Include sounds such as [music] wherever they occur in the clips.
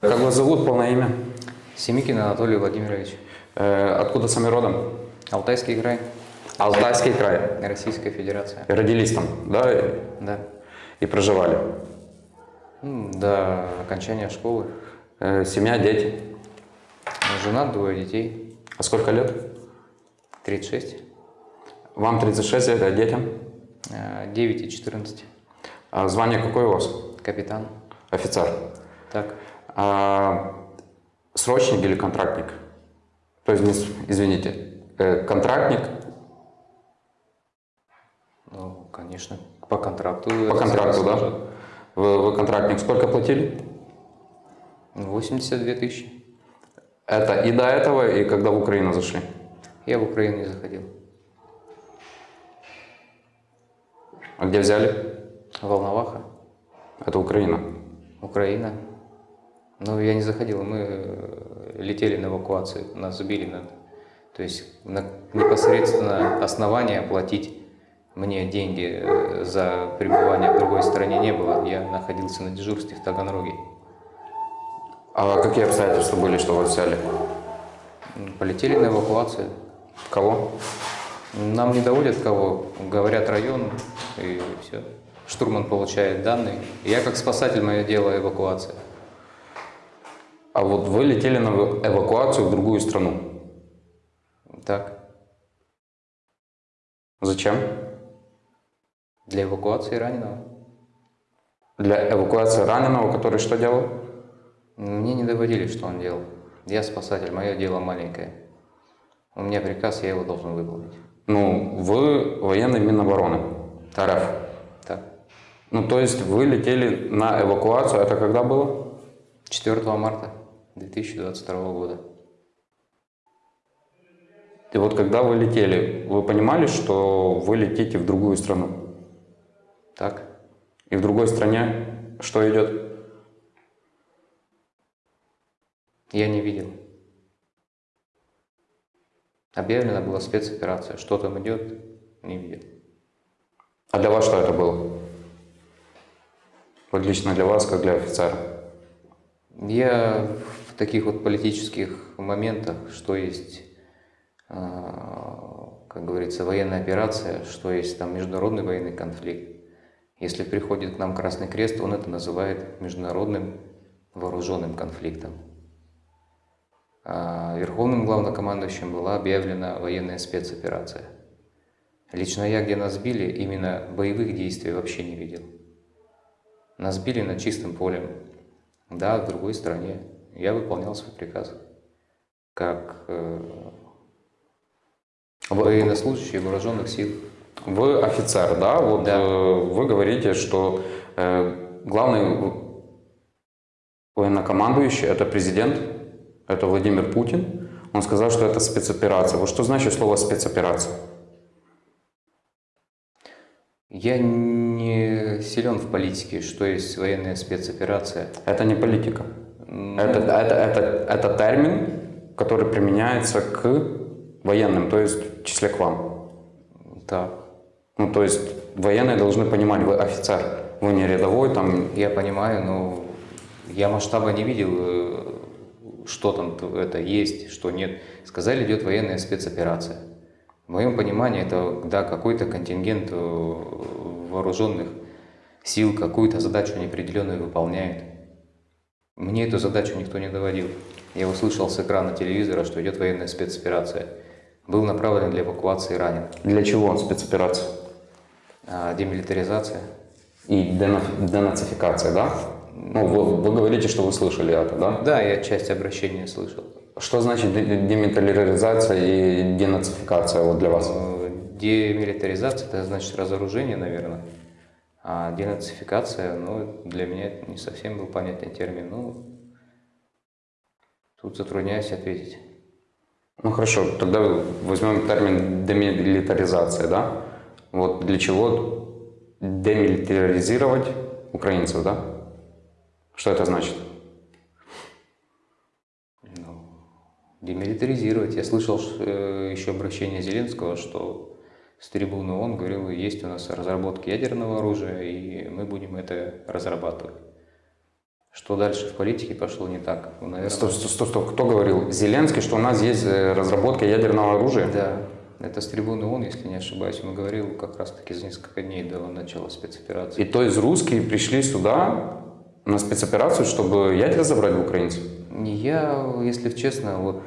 Как вас зовут, полное имя? Семикин Анатолий Владимирович. Э, откуда сами родом? Алтайский край, Алтайский край. Российская Федерация. Родились там, да, Да. и проживали. До окончания школы. Э, семья, дети. Женат, двое детей. А сколько лет? 36. Вам 36 лет, а детям? э, 9 и 14. А звание какое у вас? Капитан. Офицер. Так. А, срочник или контрактник? То есть, извините, э, контрактник Ну, конечно, по контракту. по контракту, да? Вы, вы контрактник сколько платили? 82 тысячи. Это и до этого, и когда в Украину зашли. Я в Украину не заходил. А где взяли? Волноваха. Это Украина. Украина. Ну, я не заходил, мы э, летели на эвакуацию, нас сбили на... То есть на непосредственно основания платить мне деньги э, за пребывание в другой стране не было. Я находился на дежурстве в Таганроге. А какие обстоятельства были, что вас взяли? Полетели на эвакуацию. Кого? Нам не доводят кого, говорят район и все. Штурман получает данные. Я как спасатель, мое дело эвакуация. А вот вы летели на эва- эвакуацию в другую страну. Так, Зачем? для эвакуации раненого. Для эвакуации раненого, который что делал? Мне не доводили, что он делал. Я спасатель, мое дело маленькое. У меня приказ, я его должен выполнить. Ну, вы военный Минобороны РФ. Так. Ну, то есть вы летели на эвакуацию, это когда было? 4 марта 2022 года. И вот когда вы летели, вы понимали, что вы летите в другую страну? Так. И в другой стране что идет? Я не видел. Объявлена была спецоперация. Что там идет, не видел. А для вас что это было? Вот лично для вас, как для офицера. Я таких вот политических моментах, что есть, э, как говорится, военная операция, что есть там международный военный конфликт. Если приходит к нам Красный Крест, он это называет международным вооруженным конфликтом. А Верховным главнокомандующим была объявлена военная спецоперация. Лично я, где нас били, именно боевых действий вообще не видел. Нас били на чистом поле, да, в другой стране. Я выполнял свой приказ. Как э, военнослужащий вооруженных сил. Вы офицер, да? Вот Да. э, вы говорите, что э, главный военнокомандующий – это президент, это Владимир Путин. Он сказал, что это спецоперация. Вот что значит слово спецоперация? Я не силен в политике, что есть военная спецоперация. Это не политика. Это, это, это, это термин, который применяется к военным, то есть в числе к вам. Так, Ну, то есть военные должны понимать, вы офицер, вы не рядовой, там, я понимаю, но я масштаба не видел, э, что там это есть, что нет. Сказали, идет военная спецоперация. В моем понимании это да, какой-то контингент э, вооруженных сил какую-то задачу неопределенную выполняет. Мне эту задачу никто не доводил. Я услышал с экрана телевизора, что идет военная спецоперация. Был направлен для эвакуации ранен. для чего спецоперация? А демилитаризация. И дена- денацификация, да? Ну, вы, вы говорите, что вы слышали это, да? Да, я часть обращения слышал. Что значит де- демилитаризация и денацификация вот для вас? Э, Демилитаризация – это значит разоружение, наверное. А денацификация, ну, для меня это не совсем был понятный термин. Ну, тут затрудняюсь ответить. Ну хорошо, тогда возьмем термин демилитаризация, да? Вот для чего демилитаризировать украинцев, да? Что это значит? Ну, демилитаризировать. Я слышал ш- э, еще обращение Зеленского, что с трибуны он говорил, есть у нас разработки ядерного оружия, и мы будем это разрабатывать. Что дальше в политике пошло не так? Ну, наверное, Стоп, стоп, стоп, стоп. Кто говорил? Зеленский, что у нас есть э, разработка ядерного оружия? Да, это с трибуны ООН, если не ошибаюсь, он говорил как раз-таки за несколько дней до начала спецоперации. И то есть русские пришли сюда на спецоперацию, чтобы ядер забрать в украинцев? Я, если честно, вот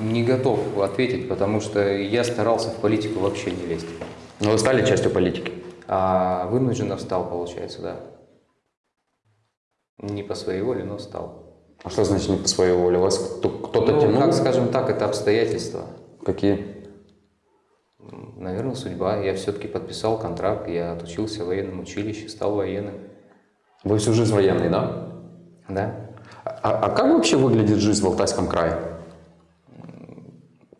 не готов ответить, потому что я старался в политику вообще не лезть. Но вы стали частью политики? А вынужденно встал, получается, да. Не по своей воле, но стал. А что значит не по своей воле? Вас кто- кто-то Ну, тянул? как скажем так, это обстоятельства. Какие? Наверное, судьба. Я все-таки подписал контракт, я отучился в военном училище, стал военным. Вы всю жизнь военный, да? Да. А, а как вообще выглядит жизнь в Алтайском крае?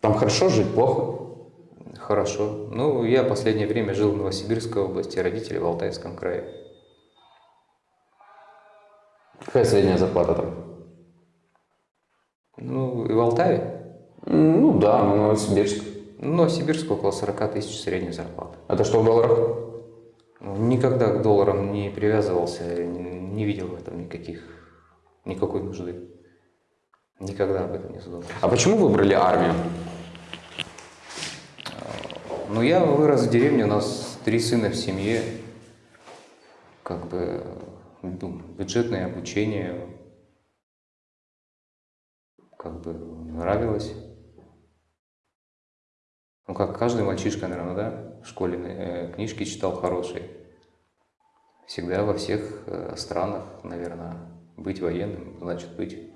Там хорошо жить, плохо? Хорошо. Ну, я последнее время жил в Новосибирской области, родители в Алтайском крае. Какая средняя зарплата там? Ну, и в Алтае? Ну да, ну, Новосибирск. Ну, Новосибирск около 40 тысяч средняя зарплата. Это что в долларах? Ну, Никогда к долларам не привязывался, не видел в этом никаких, никакой нужды. Никогда об этом не задумывался. А почему выбрали армию? Ну, я вырос в деревне, у нас три сына в семье. Как бы ну, бюджетное обучение. Как бы нравилось. Ну, как каждый мальчишка, наверное, да, в школе э, книжки читал хорошие. Всегда во всех э, странах, наверное, быть военным, значит быть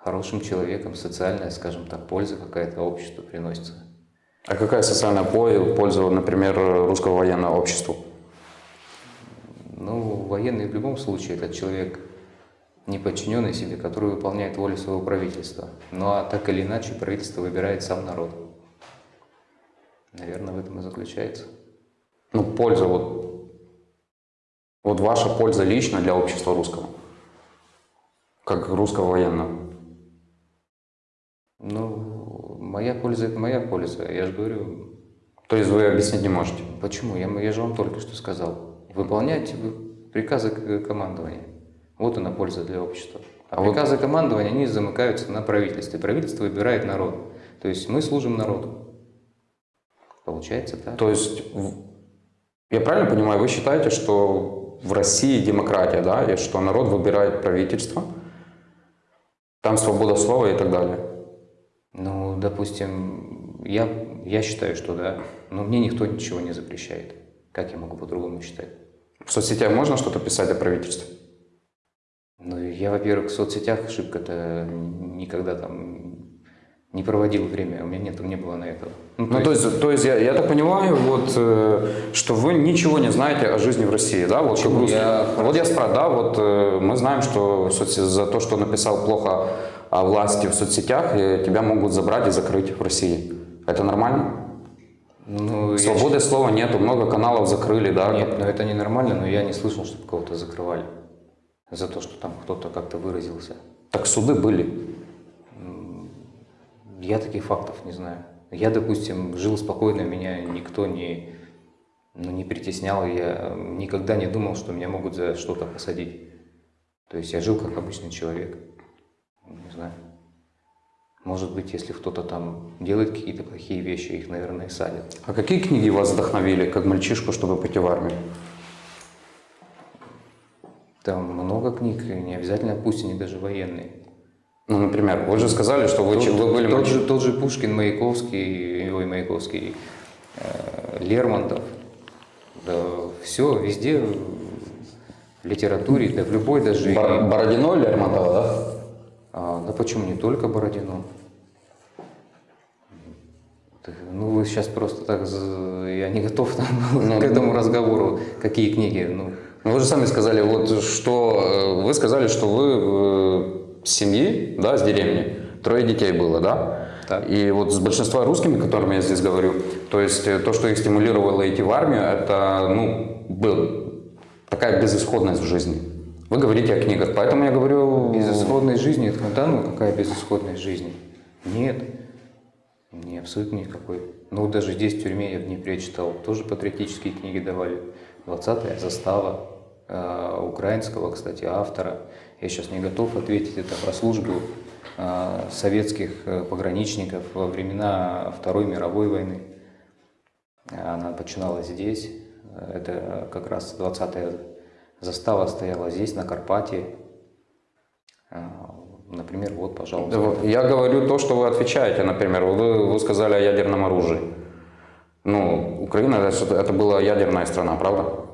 хорошим человеком, социальная, скажем так, польза какая-то обществу приносится. А какая социальная по- польза, например, русского военного обществу? Ну, военный в любом случае это человек, не подчиненный себе, который выполняет волю своего правительства. Ну а так или иначе правительство выбирает сам народ. Наверное, в этом и заключается. Ну, польза вот. Вот ваша польза лично для общества русского. Как русского военного. Ну, моя польза это моя польза. Я же говорю, То есть вы объяснить не можете? почему? Я, я же вам только что сказал. Выполнять приказы к- командования. Вот она польза для общества. А, А вот- приказы командования, они замыкаются на правительстве. Правительство выбирает народ. То есть мы служим народу. Получается так. То есть, я правильно понимаю, вы считаете, что в России демократия, да, и что народ выбирает правительство, там свобода слова и так далее? Ну, допустим, я, я считаю, что да, но мне никто ничего не запрещает. Как я могу по-другому считать? В соцсетях можно что-то писать о правительстве? Ну, я, во-первых, в соцсетях шибко-то никогда там не проводил время, у меня нет, не было на это. Ну, Ну, то есть, то есть я, я так понимаю, вот, э, что вы ничего не знаете о жизни в России, да? Вот, как Почему? русский. Я вот я спрашиваю, да, вот э, мы знаем, что в соц- за то, что написал плохо о власти в соцсетях, э, тебя могут забрать и закрыть в России. Это нормально? ну, я Свободы слова нету, много каналов закрыли, да? Нет, ну это ненормально, но я не слышал, чтобы кого-то закрывали за то, что там кто-то как-то выразился. Так суды были. Я таких фактов не знаю. Я, допустим, жил спокойно, меня никто не, ну, не притеснял, я никогда не думал, что меня могут за что-то посадить. То есть я жил как обычный человек. Не знаю. Может быть, если кто-то там делает какие-то плохие вещи, их, наверное, и садят. А какие книги вас вдохновили, как мальчишку, чтобы пойти в армию? Там много книг, не обязательно, пусть они даже военные. Ну, например, вы же сказали, что вы, Тот, вы были тот, же, тот же Пушкин, Маяковский, ой, Маяковский, э, Лермонтов. Да, все, везде, в литературе, да в любой даже. Бор- Бородино Лермонтова, да? А, да почему не только Бородино? Ну, вы сейчас просто так, я не готов там [laughs] к этому разговору, какие книги, ну, Ну, вы же сами сказали, вот что э, вы сказали, что вы э, с семьи, да, с деревни, трое детей было, да? Так. И вот с большинства русскими, которыми я здесь говорю, то есть э, то, что их стимулировало идти в армию, это, ну, был такая безысходность в жизни. Вы говорите о книгах, поэтому я говорю... безысходной жизни, это, да, ну какая безысходность жизни? Нет, не абсолютно никакой. Ну, даже здесь, в тюрьме, я в Днепре читал, тоже патриотические книги давали. 20-я застава. э, украинского, кстати, автора. Я сейчас не готов ответить, это про службу э, советских э, пограничников во времена Второй мировой войны. Она начиналась здесь, это как раз 20-я застава стояла здесь, на Карпате. Например, вот, пожалуйста. Я говорю то, что вы отвечаете, например. Вы, вы сказали о ядерном оружии. Ну, Украина это, это была ядерная страна, правда?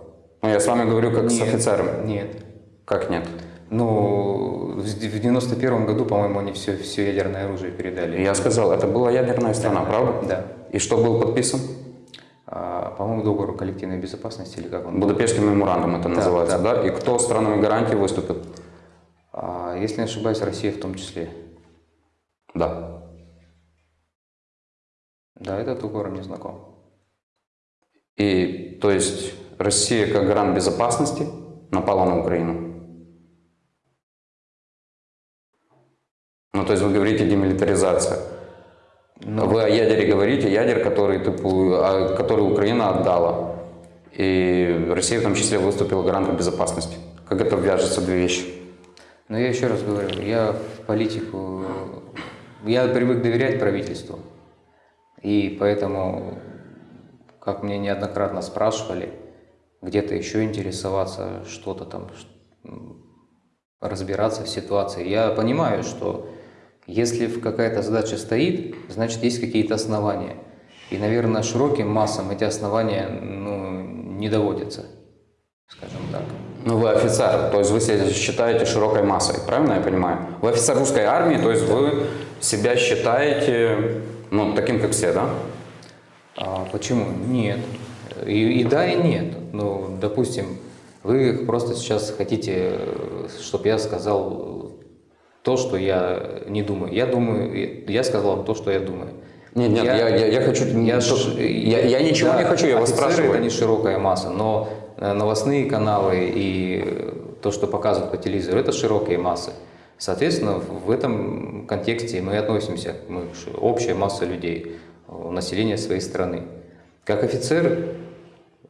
Ну, я с вами говорю как нет, с офицером. Нет. Как нет? Ну, в 91 году, по-моему, они все, все ядерное оружие передали. Я сказал, это была ядерная страна, да, правда? Да. И что был подписан? А, по-моему, договор коллективной безопасности или как он? Будапештский меморандум это да, называется, да. да? И кто странами гарантии выступит? А, если не ошибаюсь, Россия в том числе. Да. Да, этот договор мне знаком. И, то есть, Россия как гарант безопасности напала на Украину? Ну, то есть вы говорите демилитаризация. Но... Вы о ядере говорите, ядер, который, типа, который Украина отдала. И Россия в том числе выступила гарантом безопасности. Как это вяжется, две вещи? Но я еще раз говорю, я в политику, я привык доверять правительству. И поэтому, как мне неоднократно спрашивали, где-то еще интересоваться, что-то там, разбираться в ситуации. Я понимаю, что если какая-то задача стоит, значит есть какие-то основания. И, наверное, широким массам эти основания ну, не доводятся, скажем так. Ну, вы офицер, то есть вы себя считаете широкой массой, правильно я понимаю? Вы офицер русской армии, то есть вы себя считаете, ну, таким, как все, да? А, почему? Нет. И, и да, и нет. Ну, допустим, вы просто сейчас хотите, чтобы я сказал то, что я не думаю. Я думаю, я сказал вам то, что я думаю. Нет, нет, я, я, я, я хочу... Я, я, я ничего да, не хочу, я вас спрашиваю. это не широкая масса, но э, новостные каналы и то, что показывают по телевизору, это широкие массы. Соответственно, в этом контексте мы относимся, мы общая масса людей, населения своей страны. Как офицер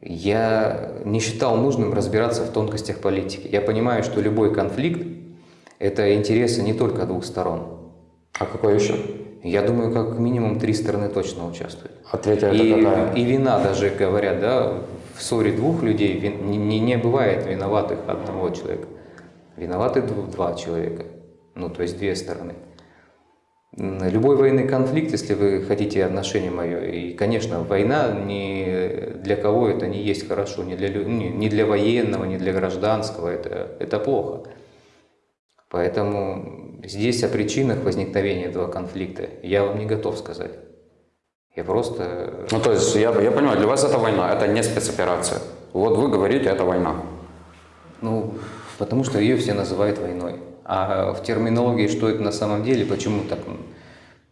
я не считал нужным разбираться в тонкостях политики. Я понимаю, что любой конфликт это интересы не только двух сторон. А какой еще? Я думаю, как минимум три стороны точно участвуют. А третья и, это какая? И вина даже, говорят, да, в ссоре двух людей вин, не, не бывает виноватых одного человека. Виноваты два человека, ну, то есть две стороны. Любой военный конфликт, если вы хотите отношение мое, и, конечно, война не для кого это не есть хорошо, не для, не для военного, не для гражданского, это, это плохо. Поэтому здесь о причинах возникновения этого конфликта я вам не готов сказать. Я просто... Ну, то есть, я, я понимаю, для вас это война, это не спецоперация. Вот вы говорите, это война. Ну, потому что ее все называют войной. А в терминологии, что это на самом деле, почему так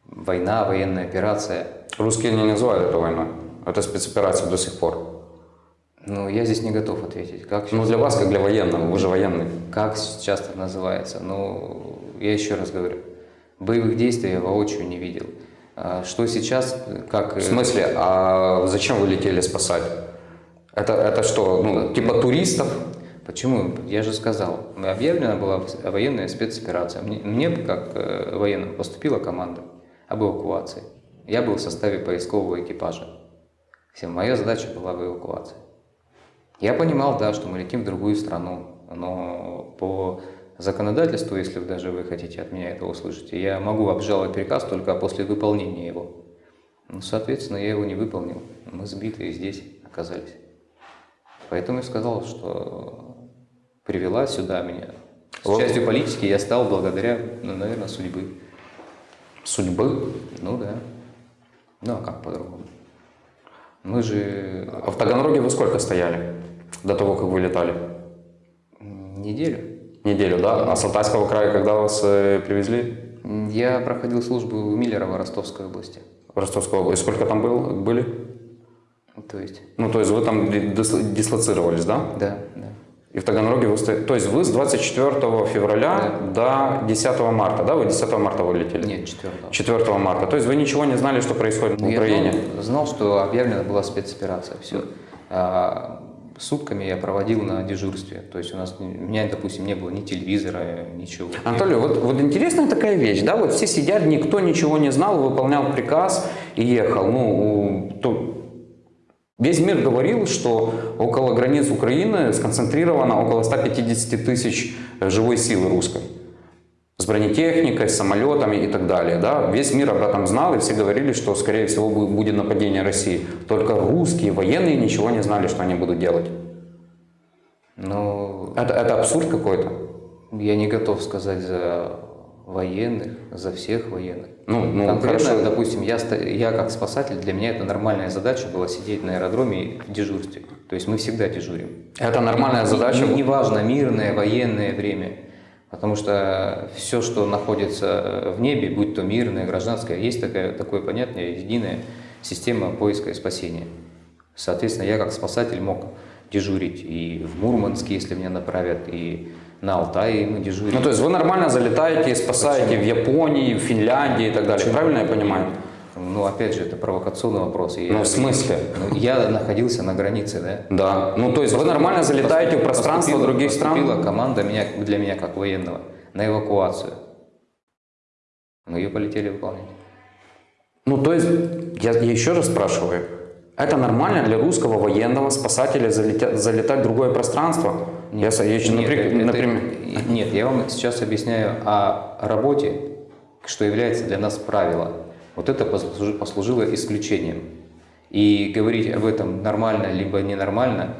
война, военная операция? Русские не называют это войной. Это спецоперация до сих пор. Ну, я здесь не готов ответить. Как ну, для вас, как для военного, вы же военный. Как сейчас это называется? Ну, я еще раз говорю, боевых действий я воочию не видел. А что сейчас, как... В смысле, а зачем вы летели спасать? Это, это что, ну, типа туристов? Почему? Я же сказал, объявлена была военная спецоперация. Мне, мне как э, военному поступила команда об эвакуации. Я был в составе поискового экипажа. Вся моя задача была в эвакуации. Я понимал, да, что мы летим в другую страну, но по законодательству, если даже вы хотите от меня это услышать, я могу обжаловать приказ только после выполнения его. Ну, соответственно, я его не выполнил. Мы сбитые здесь оказались. Поэтому я сказал, что привела сюда меня. С вот. частью политики я стал благодаря, ну, наверное, судьбы. Судьбы? Ну да. Ну а как по-другому? Мы же... А в Таганроге вы сколько стояли до того, как вы летали? Неделю. Неделю, да? А с Алтайского края когда вас э, привезли? Я проходил службу в Миллерово Ростовской области. В Ростовской области. Сколько там был, были? То есть? Ну, то есть вы там дислоцировались, да? Да, да. И в Таганроге вы стоите... То есть вы с 24 февраля да. до 10 марта, да? Вы 10 марта вылетели? Нет, 4. 4 марта. То есть вы ничего не знали, что происходит ну, в Украине? Я знал, знал, что объявлена была спецоперация, все. А, сутками я проводил на дежурстве. То есть у нас, у меня, допустим, не было ни телевизора, ничего. Анатолий, вот, вот интересная такая вещь, да, вот все сидят, никто ничего не знал, выполнял приказ и ехал. Ну, то, весь мир говорил, что около границ Украины сконцентрировано около 150 тысяч живой силы русской с бронетехникой, с самолетами и так далее. Да? Весь мир об этом знал, и все говорили, что, скорее всего, будет нападение России. Только русские военные ничего не знали, что они будут делать. Но Это, это абсурд какой-то. я не готов сказать за военных, за всех военных. Ну, ну Конкретно, хорошо. допустим, я, я как спасатель, для меня это нормальная задача была сидеть на аэродроме в дежурстве. То есть мы всегда дежурим. Это нормальная задача. Не- Неважно, мирное, военное время. Потому что все, что находится в небе, будь то мирное, гражданское, есть такая, такое понятие, единая система поиска и спасения. Соответственно, я как спасатель мог дежурить и в Мурманске, если меня направят, и на Алтае мы дежурим. Ну, то есть вы нормально залетаете спасаете в Японии, в Финляндии и так далее. Правильно я понимаю? Ну, опять же, это провокационный вопрос. И Ну, я- в смысле? Ну, я находился на границе, да? Да. Ну, то есть вы нормально залетаете в пространство других стран? Команда меня, для меня как военного на эвакуацию. Мы ее полетели выполнять. Ну, то есть, я, я еще раз спрашиваю, это нормально для русского военного спасателя залетя- залетать в другое пространство? я, с- я еще, Нет, напри- это- например, нет, я вам сейчас объясняю о работе, что является для нас правило. Вот это послужи- послужило исключением. И говорить об этом нормально либо ненормально,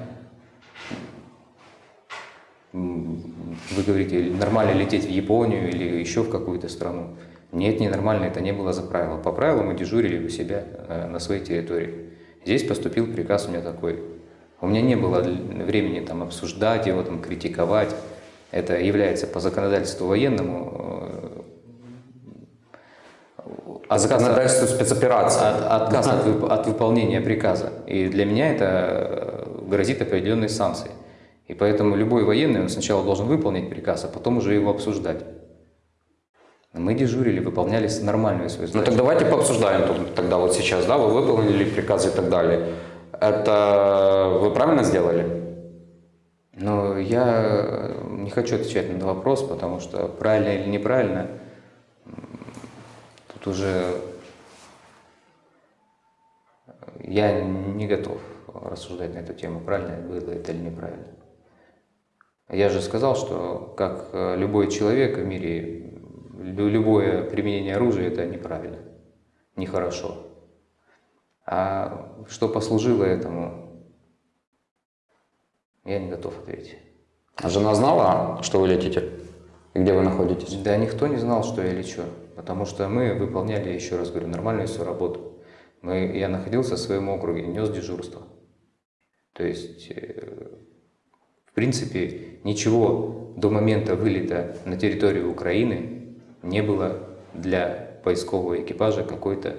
вы говорите, нормально лететь в Японию или еще в какую-то страну. Нет, ненормально, это не было за правило. По правилу мы дежурили у себя э, на своей территории. Здесь поступил приказ у меня такой. У меня не было времени там обсуждать его, там критиковать. Это является по законодательству военному э, а законодательство спецоперации. от- отказ от, вып- от выполнения приказа. И для меня это э, грозит определенной санкцией. И поэтому любой военный он сначала должен выполнить приказ, а потом уже его обсуждать. Мы дежурили, выполняли нормальную свою Ну задачу. так давайте пообсуждаем тут- тогда вот сейчас, да, вы выполнили приказы и так далее. Это вы правильно сделали? Но я э, не хочу отвечать на этот вопрос, потому что правильно или неправильно, тут уже э, я не готов рассуждать на эту тему, правильно было это или неправильно. Я же сказал, что как э, любой человек в мире, лю- любое применение оружия это неправильно, нехорошо. А что послужило этому, я не готов ответить. А Жена знала, что вы летите? И где вы находитесь? Да никто не знал, что я лечу, потому что мы выполняли, еще раз говорю, нормальную свою работу. Мы, я находился в своем округе, нес дежурство. То есть, э, в принципе, ничего до момента вылета на территорию Украины не было для поискового экипажа какой-то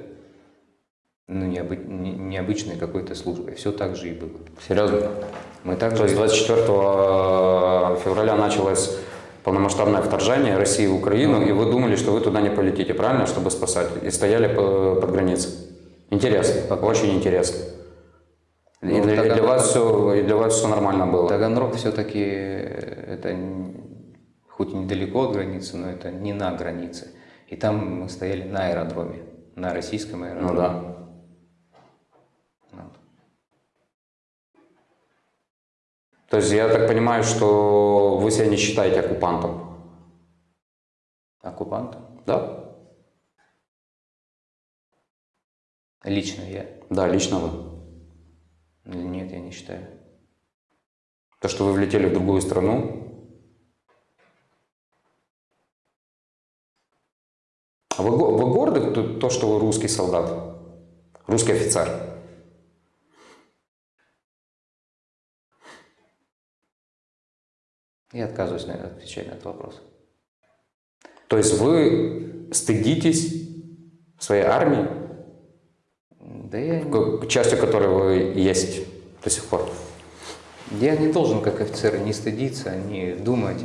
ну, необы- не- необычной какой-то службой. Все так же и было. Серьезно? Мы также То есть 24 февраля началось полномасштабное вторжение России в Украину, и вы думали, что вы туда не полетите, правильно, чтобы спасать? И стояли по- под границей. Интересно, очень интересно. И Ну, для, и для вас все, и для вас все нормально было. Таганрог все-таки это н- хоть и недалеко от границы, но это не на границе. И там мы стояли на аэродроме, на российском аэродроме. Ну да. Вот. То есть я так понимаю, что вы себя не считаете оккупантом, Оккупантом? да? Лично я. Да, лично вы. Нет, я не считаю. То, что вы влетели в другую страну. А вы, вы горды, то, что вы русский солдат? Русский офицер? Я отказываюсь отвечать на этот вопрос. То есть вы стыдитесь своей армии, Да я, частью которой вы есть до сих пор? я не должен, как офицер, не стыдиться, не думать.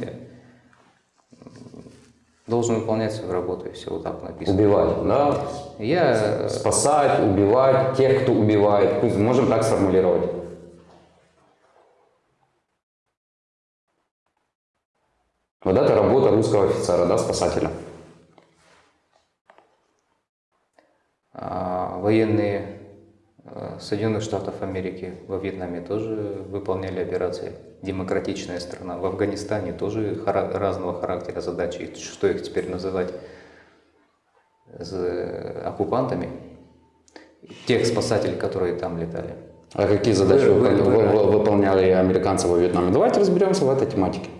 Должен выполнять свою работу, и все вот так написано. Убивать, да? Я Спасать, убивать тех, кто убивает. Пусть- Можем так сформулировать. Русского офицера, да, спасателя. А военные э, Соединенных Штатов Америки во Вьетнаме тоже выполняли операции. Демократичная страна. В Афганистане тоже хара- разного характера задачи. Что их теперь называть З- оккупантами? Тех спасателей, которые там летали. А какие задачи вы- вы- вы- выполняли американцы во Вьетнаме? Давайте разберемся в этой тематике.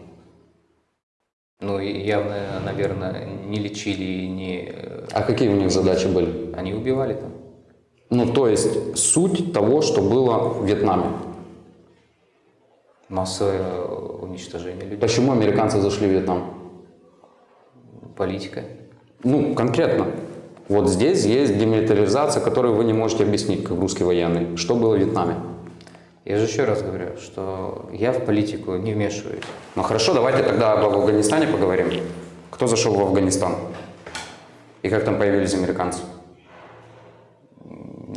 Ну явно, наверное, не лечили и не... э, А какие у них задачи были? Они убивали там. Ну, то есть суть того, что было в Вьетнаме. Массовое уничтожение людей. Почему американцы зашли в Вьетнам? Политика. Ну, конкретно. Вот здесь есть демилитаризация, которую вы не можете объяснить, как русский военный. Что было в Вьетнаме? Я же еще раз говорю, что я в политику не вмешиваюсь. Ну хорошо, давайте тогда об Афганистане поговорим. Кто зашел в Афганистан? И как там появились американцы?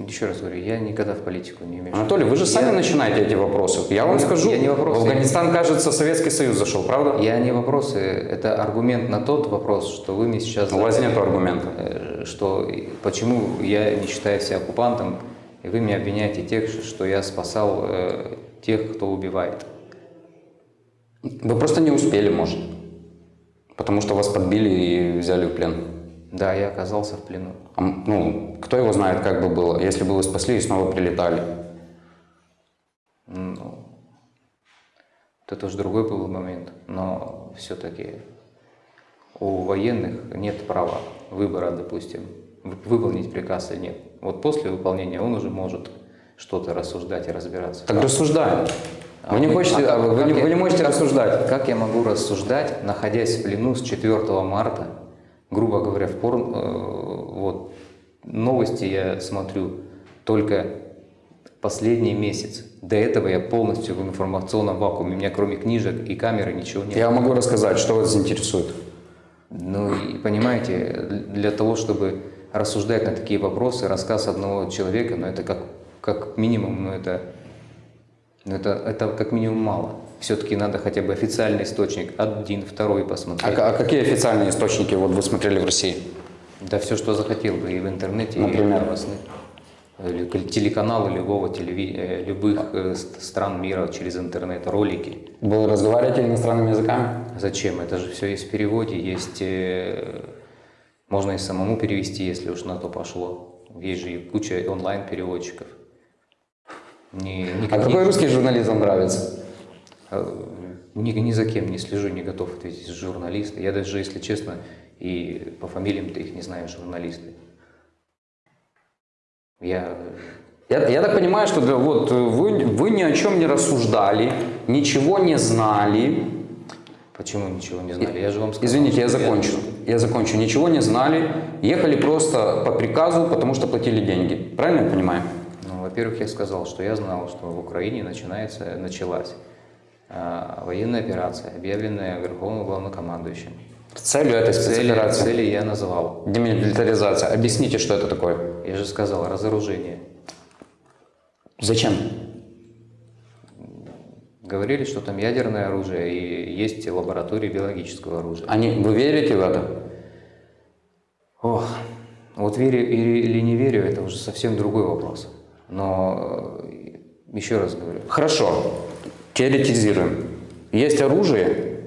Еще раз говорю, я никогда в политику не вмешиваюсь. Анатолий, вы же сами Я- начинаете эти вопросы. Я вам Я- скажу, я не вопросы. в Афганистан, кажется, Советский Союз зашел, правда? Я не вопросы, это аргумент на тот вопрос, что вы мне сейчас У вас нет аргумента. э, что почему я не считаю себя оккупантом, и вы меня обвиняете тех, что я спасал э, тех, кто убивает. Вы просто не успели, может. Потому что вас подбили и взяли в плен. Да, я оказался в плену. А, ну, кто его знает, как бы было, если бы вы спасли и снова прилетали. Ну, это уже другой был момент, но все-таки у военных нет права выбора, допустим, вы- выполнить приказ или нет. Вот после выполнения он уже может что-то рассуждать и разбираться. Так рассуждаем. А Вы не, хочете, а вы, вы я- вы не можете рассуждать. Как я могу рассуждать, находясь в плену с 4 марта, грубо говоря, в порн, э, вот, новости я смотрю только последний месяц. До этого я полностью в информационном вакууме. У меня кроме книжек и камеры ничего нет. Я могу рассказать, что вас заинтересует. Ну и понимаете, для того, чтобы рассуждать на такие вопросы, рассказ одного человека, ну это как, как минимум, ну это, ну это, это как минимум мало. Все-таки надо хотя бы официальный источник, один, второй А, посмотреть. а какие официальные источники вот вы смотрели в России? Да все, что захотел бы и в интернете, и Например? в новостных. Телеканалы любого телеви... э, любых э, ст- стран мира через интернет, ролики. Вы разговариваете иностранными языками? Зачем? Это же все есть в переводе, есть... Можно и самому перевести, если уж на то пошло. Есть же и куча онлайн-переводчиков. А никаких- какой русский журналист вам нравится? Э, Ни, ни за кем не слежу, не готов ответить. Журналисты. Я даже, если честно, и по фамилиям-то их не знаю, журналисты. Я Я, я так понимаю, что да, вот вы, вы ни о чем не рассуждали, ничего не знали. почему ничего не знали? Я же вам сказал. Извините, я закончу. Я закончу. Ничего не знали, ехали просто по приказу, потому что платили деньги. Правильно я понимаю? Ну, во-первых, я сказал, что я знал, что в Украине начинается, началась а, военная операция, объявленная Верховным Главнокомандующим. Целью этой Цели, спецоперации цели я назвал. демилитаризация. Объясните, что это такое. Я же сказал, разоружение. Зачем? Говорили, что там ядерное оружие и есть лаборатории биологического оружия. Они, вы верите в это? Ох, вот верю или не верю, это уже совсем другой вопрос. Но э, еще раз говорю, Хорошо, теоретизируем. Есть оружие,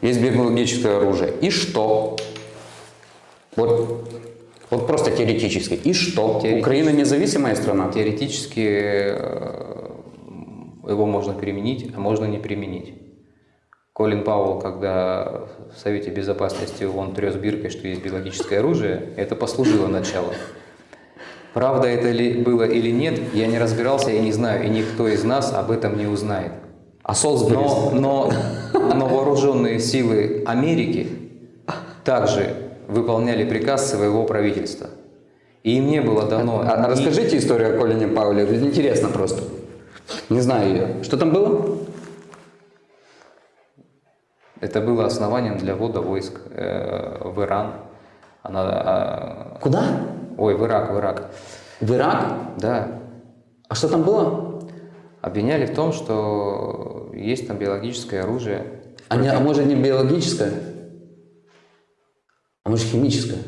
есть биологическое оружие. И что? Вот, вот просто теоретически. И что? Теоретически. Украина независимая страна? теоретически э, его можно применить, а можно не применить. Колин Пауэлл, когда в Совете Безопасности ООН трес биркой, что есть биологическое оружие, это послужило началом. Правда это ли было или нет, я не разбирался, я не знаю, и никто из нас об этом не узнает. А Солсбери? Но, но, но вооруженные силы Америки также выполняли приказ своего правительства. И им не было дано... А, а расскажите историю о Колине Пауле. Интересно просто. Не знаю ее. Что там было? Это было основанием для ввода войск э, в Иран. Она, а, Куда? ой, в Ирак, в Ирак. В Ирак? Да. А что там было? Обвиняли в том, что есть там биологическое оружие. А, не, а может не биологическое? А может химическое?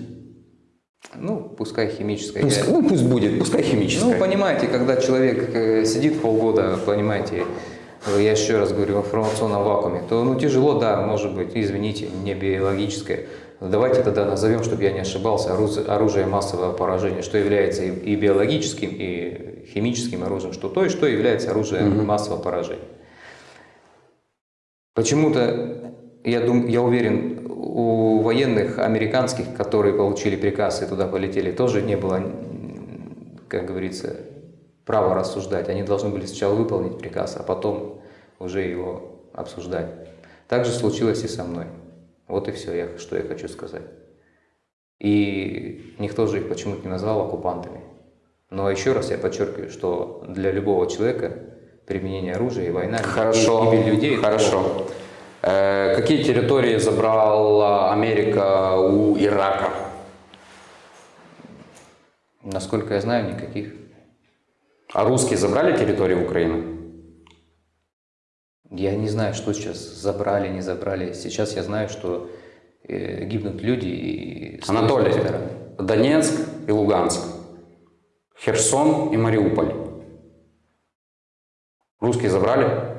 Ну, пускай химическое. Пусть, ну пусть будет, пускай Ну, химическое. понимаете, когда человек э, сидит полгода, понимаете, я еще раз говорю, в информационном вакууме, то ну тяжело, да, может быть, извините, не биологическое. Давайте тогда назовем, чтобы я не ошибался, оружие, массового поражения, что является и, биологическим, и химическим оружием, что то и что является оружием массового поражения. Почему-то, я, дум, я уверен, у военных американских, которые получили приказ и туда полетели, тоже не было, как говорится, права рассуждать. Они должны были сначала выполнить приказ, а потом уже его обсуждать. Так же случилось и со мной. Вот и все, я, что я хочу сказать. И никто же их почему-то не назвал оккупантами. Но еще раз я подчеркиваю, что для любого человека применение оружия и война и Хорошо, гибель людей – это хорошо. Э, какие территории забрала Америка у Ирака? Насколько я знаю, никаких. А русские забрали территории Украины? Я не знаю, что сейчас забрали, не забрали. Сейчас я знаю, что э, гибнут люди и Анатолий. Донецк и Луганск, Херсон и Мариуполь. Русские забрали?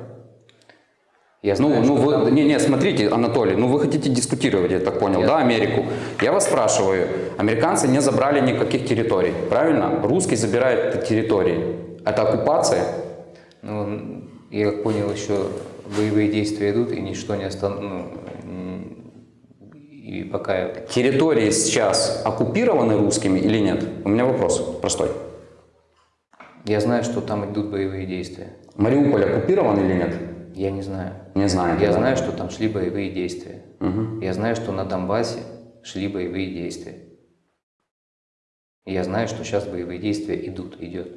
Я Ну, знаю, ну что вы, там- не, не, смотрите, Анатолий, ну вы хотите дискутировать, я так понял, Я- да, Америку? Я вас спрашиваю, американцы не забрали никаких территорий, правильно? Русские забирают территории. Это оккупация? Ну, я как понял, еще боевые действия идут, и ничто не остановится. и пока Территории сейчас оккупированы русскими или нет? У меня вопрос простой. я знаю, что там идут боевые действия. Мариуполь оккупирован или нет? Я не знаю. Не знаю. Я знаю, что там шли боевые действия. Я знаю, что на Донбассе шли боевые действия. Я знаю, что сейчас боевые действия идут, идет.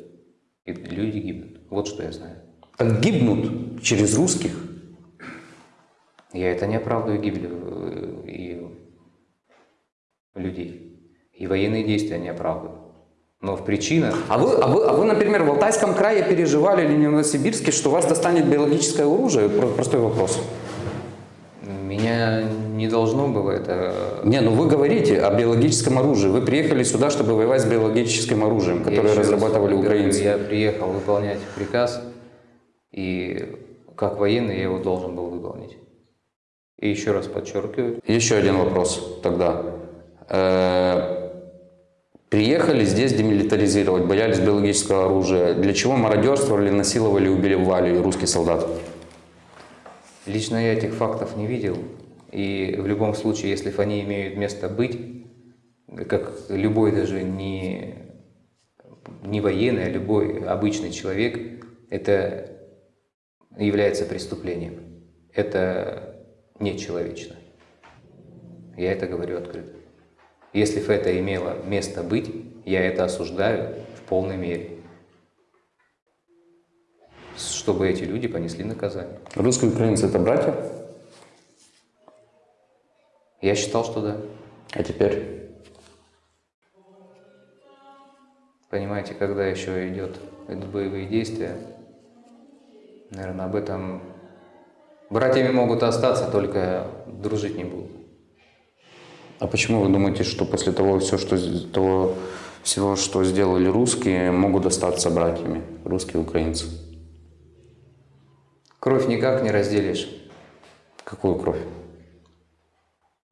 И люди гибнут. Вот что я знаю. Так гибнут через русских. Я это не оправдываю гибель э, и людей. И военные действия не оправдываю. Но в причинах А вы, а, вы, а вы, например, в Алтайском крае переживали или в Новосибирске, что вас достанет биологическое оружие? Про- Простой вопрос. меня не должно было это... Не, ну вы говорите о биологическом оружии. Вы приехали сюда, чтобы воевать с биологическим оружием, которое раз разрабатывали говорю, украинцы. Я приехал выполнять приказ, и как военный я его должен был выполнить. И еще раз подчеркиваю, Еще один вопрос тогда. Приехали здесь демилитаризировать, боялись биологического оружия. Для чего мародерствовали, насиловали, убивали русских солдат? лично я этих фактов не видел. И в любом случае, если они имеют место быть, как любой даже не, не военный, а любой обычный человек, это является преступлением. Это нечеловечно. Я это говорю открыто. Если это имело место быть, я это осуждаю в полной мере. Чтобы эти люди понесли наказание. Русские украинцы это братья? Я считал, что да. А теперь? Понимаете, когда еще идет, идут боевые действия, наверное, об этом братьями могут остаться, только дружить не будут. А почему вы думаете, что после того, все, что, того всего, что сделали русские, могут остаться братьями, русские и украинцы? Кровь никак не разделишь. Какую кровь?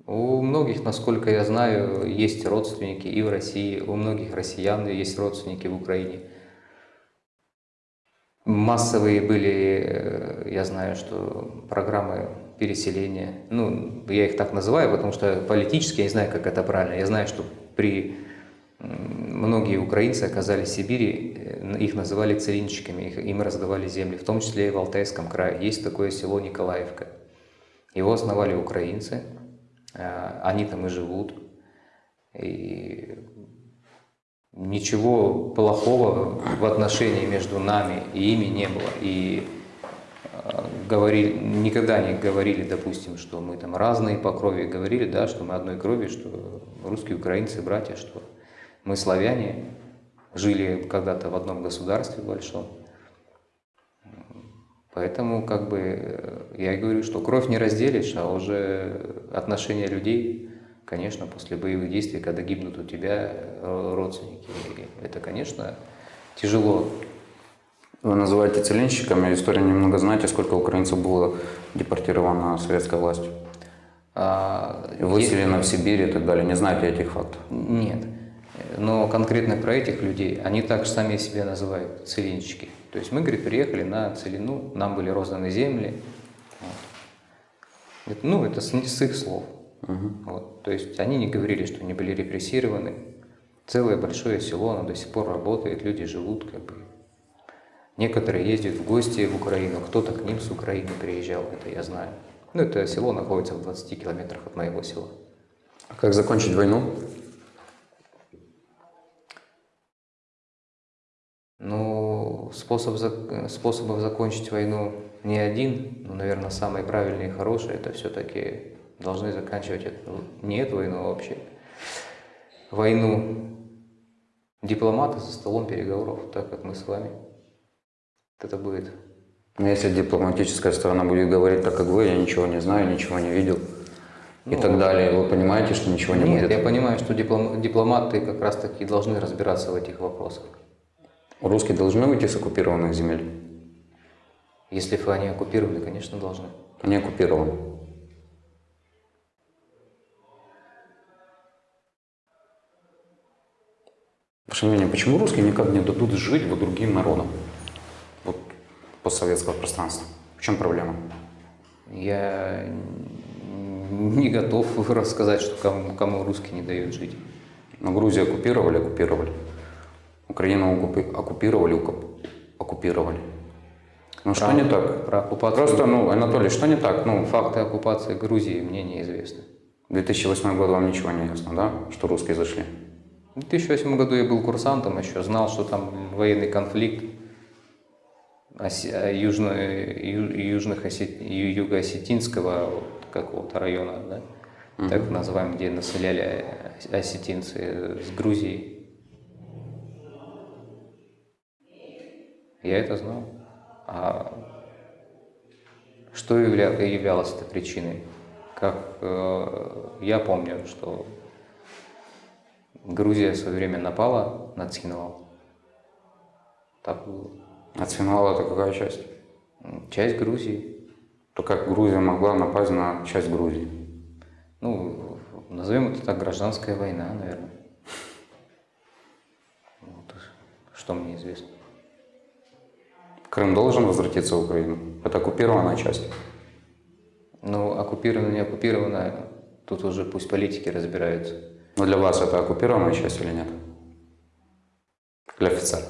У многих, насколько я знаю, есть родственники и в России, у многих россиян есть родственники в Украине. Массовые были, э, я знаю, что программы переселения, ну, я их так называю, потому что политически я не знаю, как это правильно. Я знаю, что при многие украинцы оказались в Сибири, э, их называли целинщиками, их- им раздавали земли, в том числе и в Алтайском крае. Есть такое село Николаевка. Его основали украинцы, э, они там и живут. И ничего плохого в отношении между нами и ими не было. И говорили, никогда не говорили, допустим, что мы там разные по крови, говорили, да, что мы одной крови, что русские, украинцы, братья, что мы славяне, жили когда-то в одном государстве большом. Поэтому, как бы, э, я говорю, что кровь не разделишь, а уже отношения людей, конечно, после боевых действий, когда гибнут у тебя э, родственники, это, конечно, тяжело. Вы называете целинщиками, историю немного знаете, сколько украинцев было депортировано советской властью? А, Выселено в Сибирь и так далее. Не знаете этих фактов? Нет. Но конкретно про этих людей, они так сами себя называют, целинщики. То есть мы, говорит, приехали на целину, нам были розданы земли. Вот. Ну, это с, с их слов. Угу. Вот. То есть они не говорили, что они были репрессированы. Целое большое село, оно до сих пор работает, люди живут как бы. Некоторые ездят в гости в Украину, кто-то к ним с Украины приезжал, это я знаю. Ну, это село находится в 20 километрах от моего села. Как закончить войну? Ну, способ, способов закончить войну не один, но, наверное, самый правильный и хороший, это все-таки должны заканчивать эту, не эту войну, а вообще войну дипломаты за столом переговоров, так как мы с вами. Это будет. Но если дипломатическая сторона будет говорить так, как вы, я ничего не знаю, ничего не видел и Ну, так далее, вы понимаете, что ничего не Нет, будет? я понимаю, что диплом- дипломаты как раз-таки должны разбираться в этих вопросах. Русские должны выйти с оккупированных земель? Если они оккупировали, конечно, должны. Они оккупированы. Ваше мнение, почему русские никак не дадут жить вот другим народам? Постсоветского пространства. В чем проблема? Я не готов [laughs] рассказать, что кому, кому русские не дают жить. Но Грузию оккупировали, оккупировали. Украину оккупи- оккупировали, оккуп- оккупировали. Ну что не так? Про оккупацию. Просто, ну, Анатолий, что не так? Ну, Факты оккупации Грузии мне неизвестны. 2008 год вам ничего не ясно, да? Что русские зашли? В 2008 году я был курсантом еще, знал, что там военный конфликт южно, ю- южных осет- юго-осетинского какого-то района, да, так называемый, где населяли осетинцы с Грузией. Я это знал. А что явля- являлось этой причиной? Как э, я помню, что Грузия в свое время напала на Цхинвал. Так было. А Цинвал это какая часть? Часть Грузии. То как Грузия могла напасть на часть Грузии? Ну, назовем это так, гражданская война, наверное. Вот, что мне известно. Крым должен возвратиться в Украину? Это оккупированная часть. Ну, оккупировано, не оккупировано, тут уже пусть политики разбираются. Но для вас это оккупированная часть или нет? Для офицера.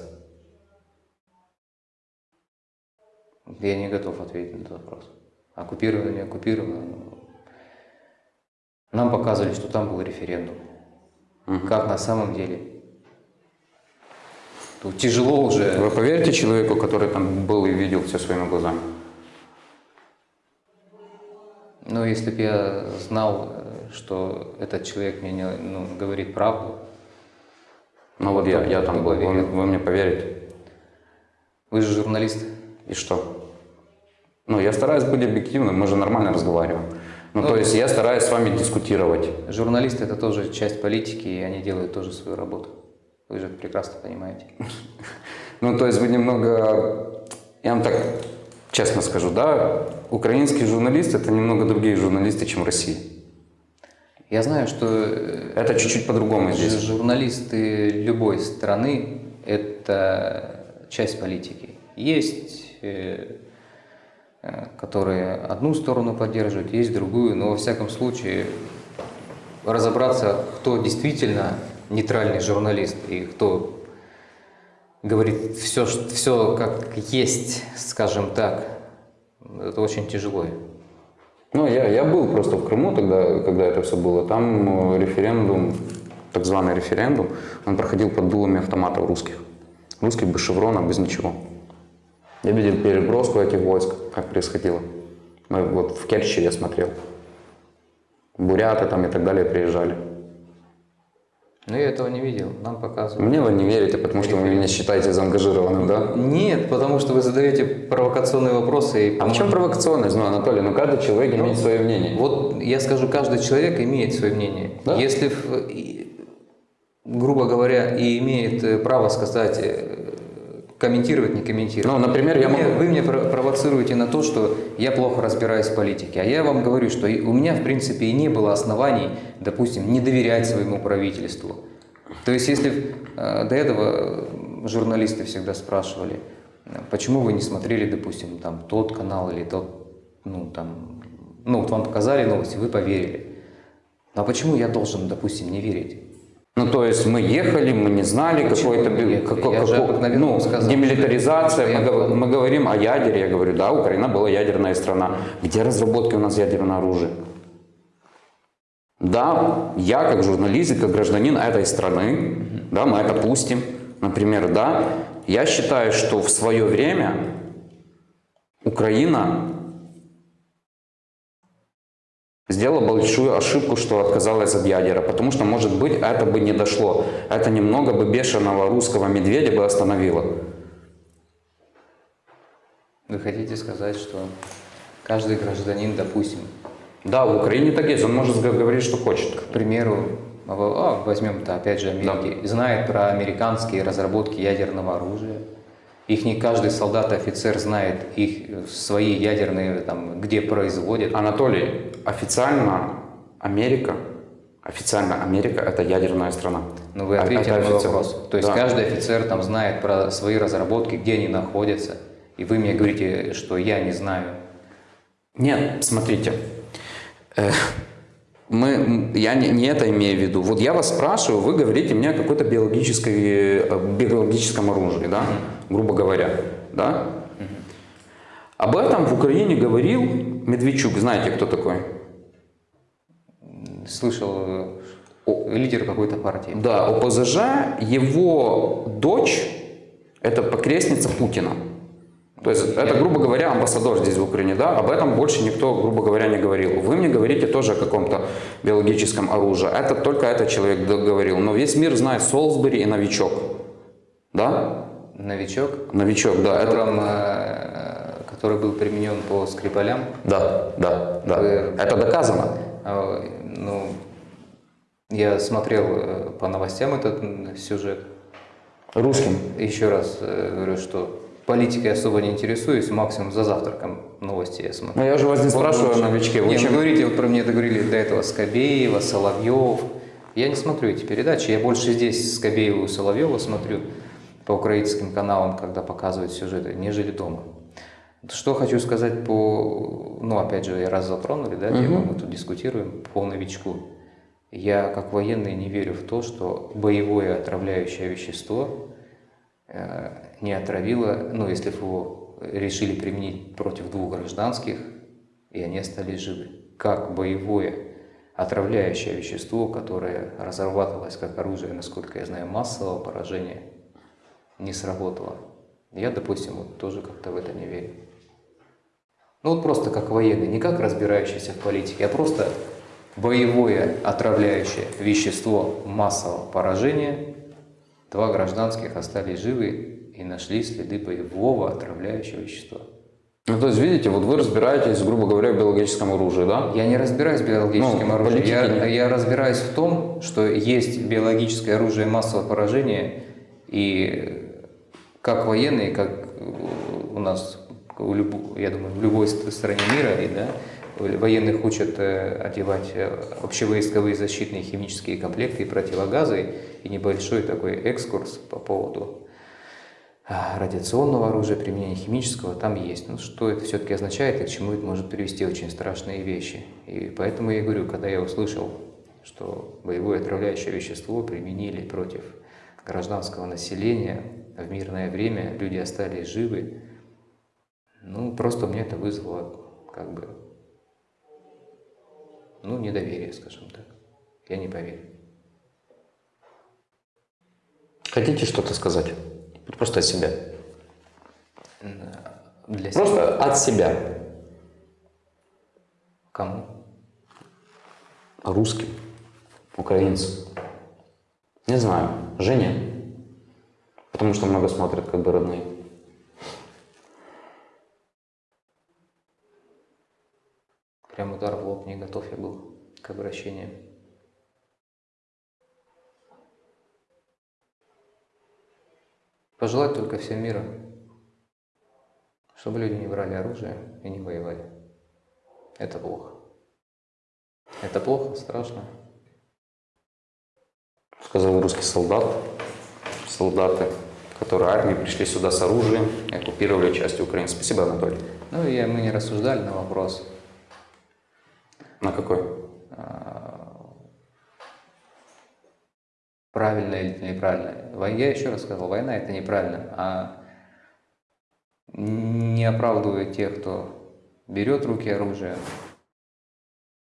Я не готов ответить на этот вопрос. Оккупировано, не оккупировано. Нам показывали, что там был референдум. Как на самом деле? Тут тяжело уже. Вы поверите человеку, который там был и видел все своими глазами? Ну, если бы я знал, что этот человек мне не- ну, говорит правду, Ну вот я, я там был, вы, вы мне поверите? вы же журналист. И что? Ну, я стараюсь быть объективным, мы же нормально разговариваем. Ну, Ну, то есть я стараюсь с вами дискутировать. Журналисты это тоже часть политики, и они делают тоже свою работу. Вы же прекрасно понимаете. [laughs] Ну, то есть вы немного, я вам так честно скажу, да, украинские журналисты это немного другие журналисты, чем в России. Я знаю, что э, Это чуть-чуть по-другому здесь. журналисты любой страны это часть политики. Есть, которые одну сторону поддерживают, есть другую, но во всяком случае разобраться, кто действительно нейтральный журналист и кто говорит все, все как есть, скажем так, это очень тяжело. Ну, я, я был просто в Крыму тогда, когда это все было. Там э, референдум, так званый референдум, он проходил под дулами автоматов русских. Русских без шеврона, без ничего. Я видел переброску этих войск, как происходило. Мы вот в Керчи я смотрел. Буряты там и так далее приезжали. Ну, Но я этого не видел, нам показывают. Мне вы не верите, потому что вы меня считаете заангажированным, да? Нет, потому что вы задаете провокационные вопросы. И, А в чем провокационность? Ну, Анатолий, ну каждый человек имеет свое мнение. Вот я скажу, каждый человек имеет свое мнение. Да. Если, грубо говоря, и имеет э, право сказать, э, комментировать, не комментировать. Ну, например, я могу... вы меня про- провоцируете на то, что я плохо разбираюсь в политике. А я вам говорю, что у меня, в принципе, и не было оснований, допустим, не доверять своему правительству. То есть, если э, до этого журналисты всегда спрашивали, э, почему вы не смотрели, допустим, там тот канал или тот, ну, там, ну, вот вам показали новости, вы поверили. Ну, а почему я должен, допустим, не верить? Ну, то есть мы ехали, мы не знали какой-то... мы бе- ехали? како- Я же како- обыкновенно ну, сказал, демилитаризация, мы, гов- мы говорим о ядере, я говорю, да, Украина была ядерная страна. Где разработки у нас ядерного оружия? Да, я как журналист и как гражданин этой страны, да, мы это пустим, например, да, я считаю, что в свое время Украина сделала большую ошибку, что отказалась от ядера, потому что, может быть, это бы не дошло. Это немного бы бешеного русского медведя бы остановило. Вы хотите сказать, что каждый гражданин, допустим, Да, в Украине так есть, он может говорить, что хочет. к примеру, а, возьмем-то опять же Америки, знает про американские разработки ядерного оружия. Их не каждый солдат и офицер знает их э, свои ядерные, там, где производят. Анатолий, официально Америка, официально Америка это ядерная страна. Но вы А- ответите это на мой официально. вопрос. То есть Да. каждый офицер там знает про свои разработки, где они находятся. И вы мне говорите, что я не знаю. Нет, смотрите, э, мы, я не, не это имею в виду. Вот я вас спрашиваю, вы говорите мне о какой-то биологической, э, биологическом оружии, да, грубо говоря, да? Об этом в Украине говорил Медведчук, знаете, кто такой? Слышал, э, о, лидер какой-то партии. Да, ОПЗЖ, его дочь, это покрестница Путина. То есть это, грубо говоря, амбассадор здесь в Украине, да, об этом больше никто, грубо говоря, не говорил. Вы мне говорите тоже о каком-то биологическом оружии. Это только этот человек говорил. Но весь мир знает Солсбери и Новичок. Да? Новичок, Новичок, да. Это, которым, э, который был применен по Скрипалям. да, да, да. Вы- Это доказано. А, Ну, я смотрел э, по новостям этот сюжет. Русским. Еще раз э, говорю, что политикой особо не интересуюсь, максимум за завтраком новости я смотрю. Но я же вас не Вот спрашиваю о новичке. Вы Не, чем- вы говорите, вот про мне договорили до этого Скобеева, Соловьев. Я не смотрю эти передачи, я больше здесь Скобеева и Соловьева смотрю по украинским каналам, когда показывают сюжеты, нежели дома. Что хочу сказать по, ну опять же, раз затронули, да, тему, мы тут дискутируем, по новичку. Я как военный не верю в то, что боевое отравляющее вещество э, не отравило, ну если его решили применить против двух гражданских, и они остались живы. Как боевое отравляющее вещество, которое разрабатывалось как оружие, насколько я знаю, массового поражения, не сработало. Я, допустим, вот тоже как-то в это не верю. Ну вот просто как военный, не как разбирающийся в политике, а просто боевое отравляющее вещество массового поражения. Два гражданских остались живы и нашли следы боевого отравляющего вещества. Ну, то есть, видите, вот вы разбираетесь, грубо говоря, в биологическом оружии, да? Я не разбираюсь в биологическом Ну, оружии. Я, я разбираюсь в том, что есть биологическое оружие массового поражения, и как военные, как у нас, у люб- я думаю, в любой ст- стране мира, и, да, военных учат э, одевать э, общевойсковые защитные химические комплекты и противогазы, и небольшой такой экскурс по поводу радиационного оружия, применения химического там есть. Но что это все-таки означает и к чему это может привести очень страшные вещи. И поэтому я говорю, когда я услышал, что боевое отравляющее вещество применили против гражданского населения в мирное время, люди остались живы, ну, просто мне это вызвало как бы, ну, недоверие, скажем так. Я не поверил. Хотите что-то сказать? Просто от себя. Для себя. Просто от себя. Кому? Русским, украинцам. Не знаю. Жене. Потому что много смотрят, как бы родные. Прям удар в лоб, не готов я был к обращению. Пожелать только всем мира, чтобы люди не брали оружие и не воевали. Это плохо. Это плохо, страшно. Сказал русский солдат. Солдаты, которые армии пришли сюда с оружием и оккупировали часть Украины. Спасибо, Анатолий. Ну и мы не рассуждали на вопрос, На какой? Правильно или неправильно. Вой- Я еще раз сказал, война это неправильно, а не оправдывая тех, кто берет руки оружие,